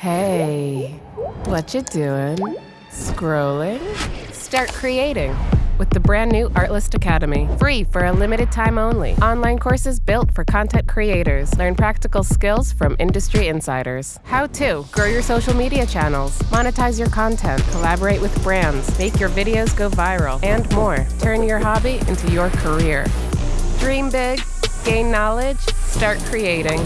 Hey, what you doing? Scrolling? Start creating with the brand new Artlist Academy. Free for a limited time only. Online courses built for content creators. Learn practical skills from industry insiders. How to grow your social media channels, monetize your content, collaborate with brands, make your videos go viral, and more. Turn your hobby into your career. Dream big, gain knowledge, start creating.